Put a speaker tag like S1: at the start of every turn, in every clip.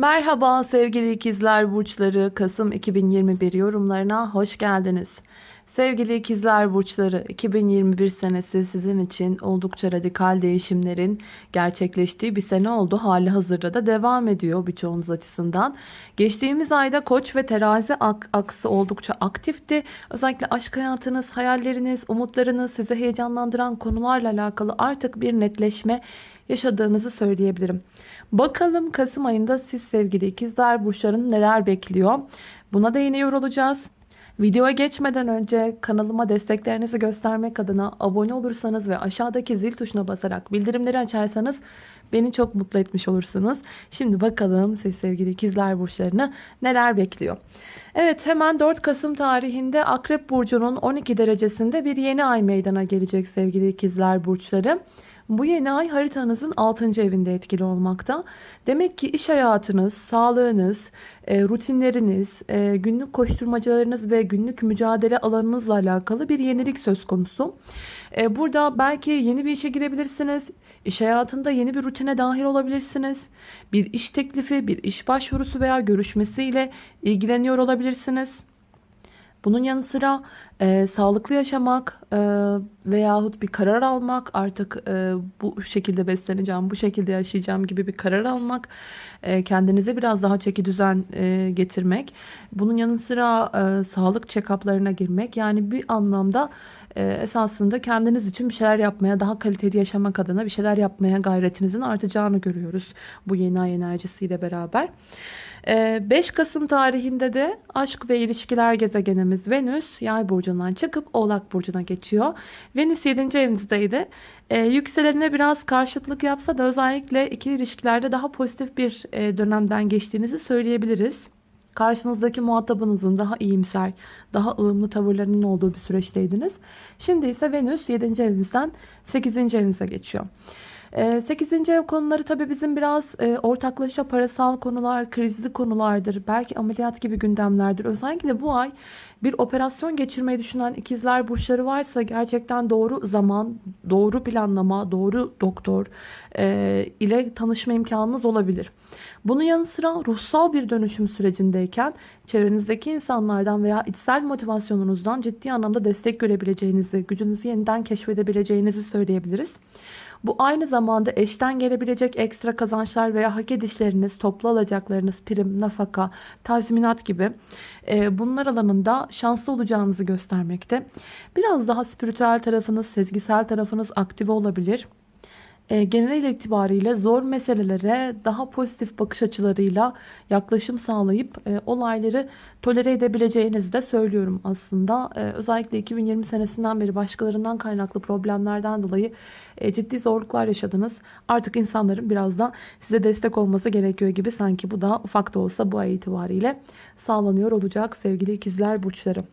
S1: Merhaba sevgili ikizler burçları Kasım 2021 yorumlarına hoş geldiniz. Sevgili ikizler burçları 2021 senesi sizin için oldukça radikal değişimlerin gerçekleştiği bir sene oldu. Hali hazırda da devam ediyor birçoğunuz açısından. Geçtiğimiz ayda koç ve terazi ak aksı oldukça aktifti. Özellikle aşk hayatınız, hayalleriniz, umutlarınız sizi heyecanlandıran konularla alakalı artık bir netleşme yaşadığınızı söyleyebilirim. Bakalım Kasım ayında siz sevgili ikizler burçların neler bekliyor? Buna değiniyor olacağız. Videoya geçmeden önce kanalıma desteklerinizi göstermek adına abone olursanız ve aşağıdaki zil tuşuna basarak bildirimleri açarsanız beni çok mutlu etmiş olursunuz. Şimdi bakalım siz sevgili ikizler burçlarını neler bekliyor. Evet hemen 4 Kasım tarihinde Akrep Burcu'nun 12 derecesinde bir yeni ay meydana gelecek sevgili ikizler burçları. Bu yeni ay haritanızın 6. evinde etkili olmakta. Demek ki iş hayatınız, sağlığınız, e, rutinleriniz, e, günlük koşturmacalarınız ve günlük mücadele alanınızla alakalı bir yenilik söz konusu. E, burada belki yeni bir işe girebilirsiniz. İş hayatında yeni bir rutine dahil olabilirsiniz. Bir iş teklifi, bir iş başvurusu veya görüşmesiyle ilgileniyor olabilirsiniz. Bunun yanı sıra e, sağlıklı yaşamak e, veyahut bir karar almak artık e, bu şekilde besleneceğim, bu şekilde yaşayacağım gibi bir karar almak, e, kendinize biraz daha çeki düzen e, getirmek. Bunun yanı sıra e, sağlık check-up'larına girmek yani bir anlamda e, esasında kendiniz için bir şeyler yapmaya, daha kaliteli yaşamak adına bir şeyler yapmaya gayretinizin artacağını görüyoruz bu yeni ay enerjisiyle beraber. 5 ee, Kasım tarihinde de aşk ve ilişkiler gezegenimiz Venüs yay burcundan çıkıp oğlak burcuna geçiyor. Venüs 7. evinizdeydi. Ee, yükselenine biraz karşıtlık yapsa da özellikle ikili ilişkilerde daha pozitif bir e, dönemden geçtiğinizi söyleyebiliriz. Karşınızdaki muhatabınızın daha iyimser, daha ılımlı tavırlarının olduğu bir süreçteydiniz. Şimdi ise Venüs 7. evinizden 8. evinize geçiyor. 8. Ee, ev konuları tabii bizim biraz e, ortaklaşa parasal konular, krizli konulardır. Belki ameliyat gibi gündemlerdir. Özellikle bu ay bir operasyon geçirmeyi düşünen ikizler burçları varsa gerçekten doğru zaman, doğru planlama, doğru doktor e, ile tanışma imkanınız olabilir. Bunun yanı sıra ruhsal bir dönüşüm sürecindeyken çevrenizdeki insanlardan veya içsel motivasyonunuzdan ciddi anlamda destek görebileceğinizi, gücünüzü yeniden keşfedebileceğinizi söyleyebiliriz. Bu aynı zamanda eşten gelebilecek ekstra kazançlar veya hak edişleriniz, toplu alacaklarınız, prim, nafaka, tazminat gibi e, bunlar alanında şanslı olacağınızı göstermekte. Biraz daha spiritüel tarafınız, sezgisel tarafınız aktive olabilir genel itibariyle zor meselelere daha pozitif bakış açılarıyla yaklaşım sağlayıp e, olayları tolere edebileceğinizi de söylüyorum aslında. E, özellikle 2020 senesinden beri başkalarından kaynaklı problemlerden dolayı e, ciddi zorluklar yaşadınız. Artık insanların biraz da size destek olması gerekiyor gibi sanki bu da ufak da olsa bu ay itibariyle sağlanıyor olacak sevgili ikizler burçları.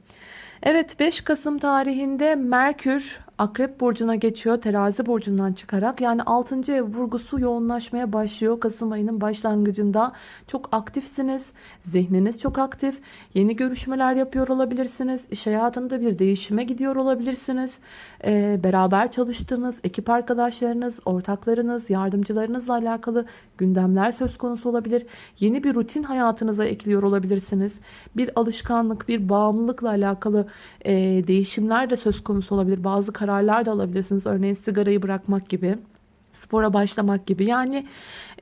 S1: Evet 5 Kasım tarihinde Merkür Akrep burcuna geçiyor. Terazi burcundan çıkarak. Yani 6. ev vurgusu yoğunlaşmaya başlıyor. Kasım ayının başlangıcında. Çok aktifsiniz. Zihniniz çok aktif. Yeni görüşmeler yapıyor olabilirsiniz. İş hayatında bir değişime gidiyor olabilirsiniz. Ee, beraber çalıştığınız ekip arkadaşlarınız, ortaklarınız, yardımcılarınızla alakalı gündemler söz konusu olabilir. Yeni bir rutin hayatınıza ekliyor olabilirsiniz. Bir alışkanlık, bir bağımlılıkla alakalı e, değişimler de söz konusu olabilir. Bazı kararlar da alabilirsiniz. Örneğin sigarayı bırakmak gibi spora başlamak gibi. Yani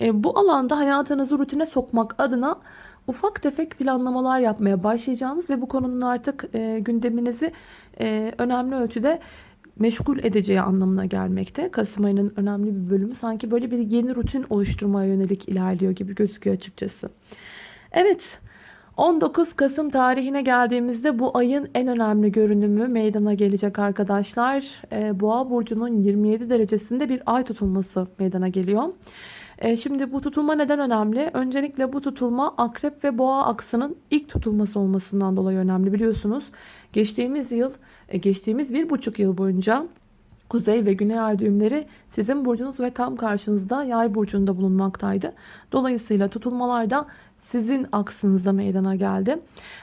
S1: e, bu alanda hayatınızı rutine sokmak adına ufak tefek planlamalar yapmaya başlayacağınız ve bu konunun artık e, gündeminizi e, önemli ölçüde meşgul edeceği anlamına gelmekte. Kasım ayının önemli bir bölümü sanki böyle bir yeni rutin oluşturmaya yönelik ilerliyor gibi gözüküyor açıkçası. Evet 19 Kasım tarihine geldiğimizde bu ayın en önemli görünümü meydana gelecek arkadaşlar. Ee, Boğa burcunun 27 derecesinde bir ay tutulması meydana geliyor. Ee, şimdi bu tutulma neden önemli? Öncelikle bu tutulma akrep ve boğa aksının ilk tutulması olmasından dolayı önemli biliyorsunuz. Geçtiğimiz yıl, e, geçtiğimiz bir buçuk yıl boyunca Kuzey ve Güney ay düğümleri sizin burcunuz ve tam karşınızda yay burcunda bulunmaktaydı. Dolayısıyla tutulmalarda sizin aksınızda meydana geldi.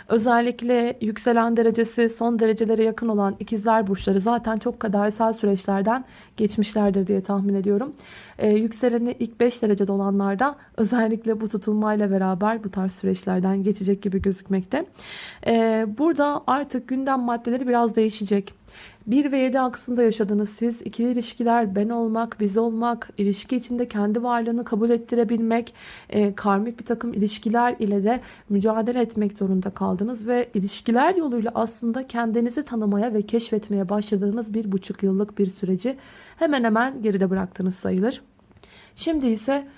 S1: Özellikle yükselen derecesi son derecelere yakın olan ikizler burçları zaten çok kadersel süreçlerden geçmişlerdir diye tahmin ediyorum. Ee, yükseleni ilk 5 derecede olanlarda özellikle bu tutulmayla beraber bu tarz süreçlerden geçecek gibi gözükmekte. Ee, burada artık gündem maddeleri biraz değişecek. 1 ve 7 aksında yaşadığınız siz ikili ilişkiler, ben olmak, biz olmak, ilişki içinde kendi varlığını kabul ettirebilmek, e, karmik bir takım ilişkiler ile de mücadele etmek zorunda kaldınız ve ilişkiler yoluyla aslında kendinizi tanımaya ve keşfetmeye başladığınız bir buçuk yıllık bir süreci hemen hemen geride bıraktınız sayılır. Şimdi ise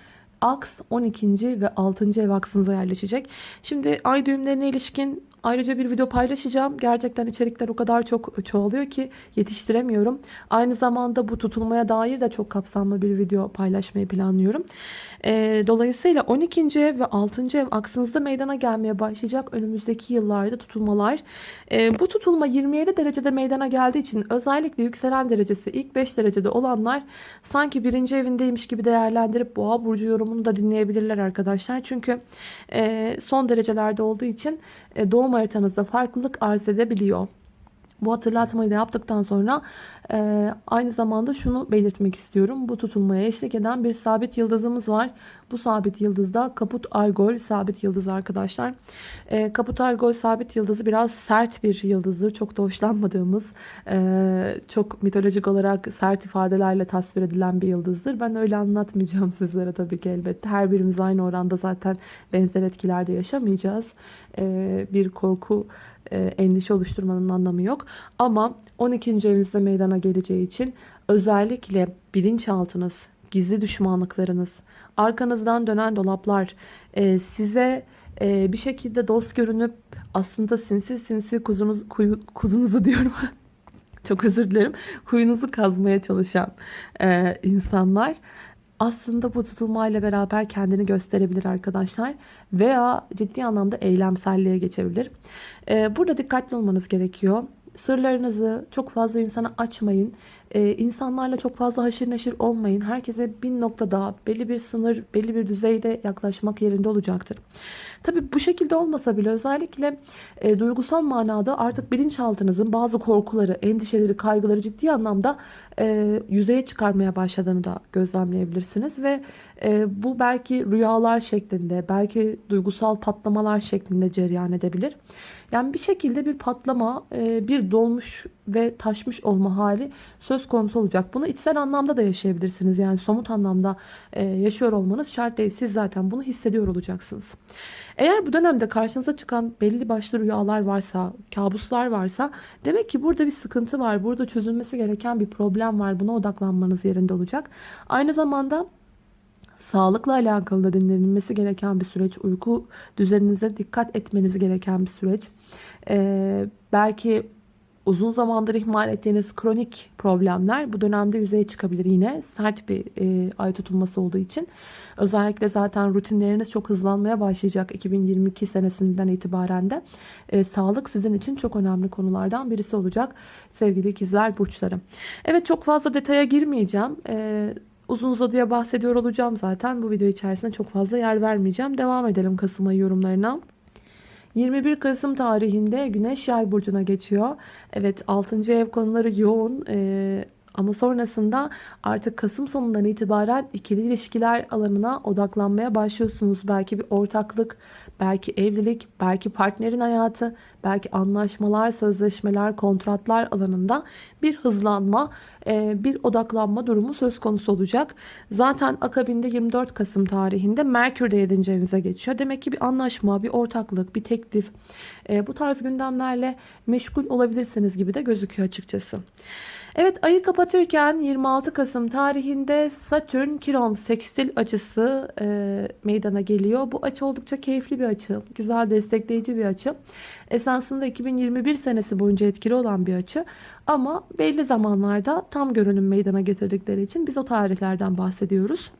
S1: aks 12. ve 6. ev aksınıza yerleşecek. Şimdi ay düğümlerine ilişkin Ayrıca bir video paylaşacağım. Gerçekten içerikler o kadar çok çoğalıyor ki yetiştiremiyorum. Aynı zamanda bu tutulmaya dair de çok kapsamlı bir video paylaşmayı planlıyorum. E, dolayısıyla 12. ev ve 6. ev aksınızda meydana gelmeye başlayacak önümüzdeki yıllarda tutulmalar. E, bu tutulma 27 derecede meydana geldiği için özellikle yükselen derecesi ilk 5 derecede olanlar sanki birinci evindeymiş gibi değerlendirip boğa burcu yorumunu da dinleyebilirler arkadaşlar. Çünkü e, son derecelerde olduğu için e, doğum haritanızda farklılık arz edebiliyor. Bu hatırlatmayı da yaptıktan sonra e, aynı zamanda şunu belirtmek istiyorum. Bu tutulmaya eşlik eden bir sabit yıldızımız var. Bu sabit yıldızda Kaput Argol sabit yıldız arkadaşlar. E, Kaput Argol sabit yıldızı biraz sert bir yıldızdır. Çok da hoşlanmadığımız, e, çok mitolojik olarak sert ifadelerle tasvir edilen bir yıldızdır. Ben öyle anlatmayacağım sizlere tabii ki elbette. Her birimiz aynı oranda zaten benzer etkilerde yaşamayacağız. E, bir korku endişe oluşturmanın anlamı yok. Ama 12. evinizde meydana geleceği için özellikle bilinçaltınız, gizli düşmanlıklarınız, arkanızdan dönen dolaplar e, size e, bir şekilde dost görünüp aslında sinsi sinsi kuzunuz, kuyu, kuzunuzu diyorum. Çok özür dilerim. Kuyunuzu kazmaya çalışan e, insanlar aslında bu tutulmayla beraber kendini gösterebilir arkadaşlar. Veya ciddi anlamda eylemselliğe geçebilir. Ee, burada dikkatli olmanız gerekiyor. Sırlarınızı çok fazla insana açmayın. Ee, insanlarla çok fazla haşır neşir olmayın. Herkese bir noktada belli bir sınır, belli bir düzeyde yaklaşmak yerinde olacaktır. Tabi bu şekilde olmasa bile özellikle e, duygusal manada artık bilinçaltınızın bazı korkuları, endişeleri, kaygıları ciddi anlamda e, yüzeye çıkarmaya başladığını da gözlemleyebilirsiniz. Ve e, bu belki rüyalar şeklinde, belki duygusal patlamalar şeklinde cereyan edebilir. Yani bir şekilde bir patlama, e, bir dolmuş ve taşmış olma hali söz konusu olacak. Bunu içsel anlamda da yaşayabilirsiniz. Yani somut anlamda e, yaşıyor olmanız şart değil. Siz zaten bunu hissediyor olacaksınız. Eğer bu dönemde karşınıza çıkan belli başlı rüyalar varsa, kabuslar varsa demek ki burada bir sıkıntı var. Burada çözülmesi gereken bir problem var. Buna odaklanmanız yerinde olacak. Aynı zamanda sağlıkla alakalı da dinlenilmesi gereken bir süreç. Uyku düzeninize dikkat etmeniz gereken bir süreç. Ee, belki uzun zamandır ihmal ettiğiniz kronik problemler bu dönemde yüzeye çıkabilir yine sert bir e, ay tutulması olduğu için. Özellikle zaten rutinleriniz çok hızlanmaya başlayacak 2022 senesinden itibaren de. E, sağlık sizin için çok önemli konulardan birisi olacak sevgili ikizler burçları. Evet çok fazla detaya girmeyeceğim. E, uzun uzadıya bahsediyor olacağım zaten. Bu video içerisinde çok fazla yer vermeyeceğim. Devam edelim Kasım ayı yorumlarına. 21 Kasım tarihinde Güneş Yay burcuna geçiyor. Evet 6. ev konuları yoğun. Ee, ama sonrasında artık Kasım sonundan itibaren ikili ilişkiler alanına odaklanmaya başlıyorsunuz. Belki bir ortaklık, belki evlilik, belki partnerin hayatı, belki anlaşmalar, sözleşmeler, kontratlar alanında bir hızlanma, e, bir odaklanma durumu söz konusu olacak. Zaten akabinde 24 Kasım tarihinde Merkür de 7. evinize geçiyor. Demek ki bir anlaşma, bir ortaklık, bir teklif e, bu tarz gündemlerle meşgul olabilirsiniz gibi de gözüküyor açıkçası. Evet ayı kapatırken 26 Kasım tarihinde Satürn Kiron sekstil açısı e, meydana geliyor. Bu açı oldukça keyifli bir açı. Güzel destekleyici bir açı. Esasında 2021 senesi boyunca etkili olan bir açı. Ama belli zamanlarda tam görünüm meydana getirdikleri için biz o tarihlerden bahsediyoruz.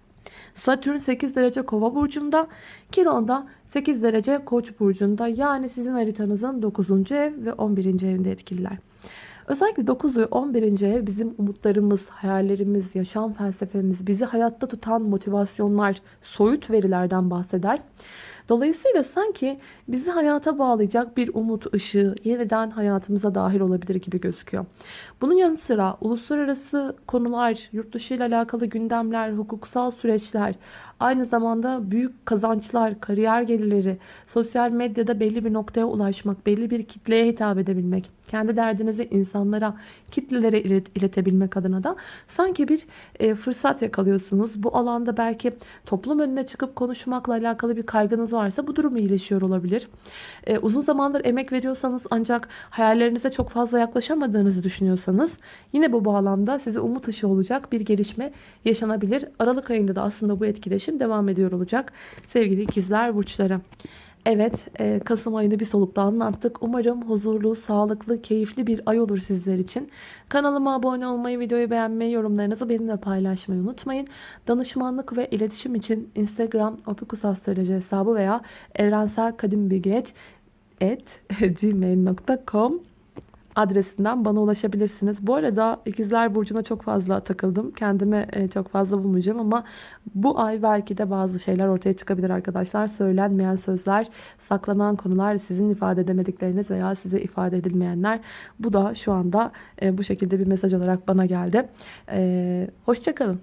S1: Satürn 8 derece kova burcunda, Kiron da 8 derece koç burcunda yani sizin haritanızın 9. ev ve 11. evinde etkililer. Özellikle 9 ve 11. ev bizim umutlarımız, hayallerimiz, yaşam felsefemiz, bizi hayatta tutan motivasyonlar, soyut verilerden bahseder. Dolayısıyla sanki bizi hayata bağlayacak bir umut ışığı yeniden hayatımıza dahil olabilir gibi gözüküyor. Bunun yanı sıra uluslararası konular, yurt dışı ile alakalı gündemler, hukuksal süreçler, aynı zamanda büyük kazançlar, kariyer gelirleri, sosyal medyada belli bir noktaya ulaşmak, belli bir kitleye hitap edebilmek, kendi derdinizi insanlara, kitlelere ilet- iletebilmek adına da sanki bir e, fırsat yakalıyorsunuz. Bu alanda belki toplum önüne çıkıp konuşmakla alakalı bir kaygınız varsa bu durum iyileşiyor olabilir. E, uzun zamandır emek veriyorsanız ancak hayallerinize çok fazla yaklaşamadığınızı düşünüyorsanız yine bu bağlamda size umut ışığı olacak bir gelişme yaşanabilir. Aralık ayında da aslında bu etkileşim devam ediyor olacak sevgili ikizler burçları. Evet, e, Kasım ayını bir solukta anlattık. Umarım huzurlu, sağlıklı, keyifli bir ay olur sizler için. Kanalıma abone olmayı, videoyu beğenmeyi, yorumlarınızı benimle paylaşmayı unutmayın. Danışmanlık ve iletişim için Instagram opikusastroloji hesabı veya evrenselkadimbilgeç@gmail.com adresinden bana ulaşabilirsiniz. Bu arada ikizler burcuna çok fazla takıldım. Kendime e, çok fazla bulmayacağım ama bu ay belki de bazı şeyler ortaya çıkabilir arkadaşlar. Söylenmeyen sözler, saklanan konular, sizin ifade edemedikleriniz veya size ifade edilmeyenler. Bu da şu anda e, bu şekilde bir mesaj olarak bana geldi. E, Hoşçakalın.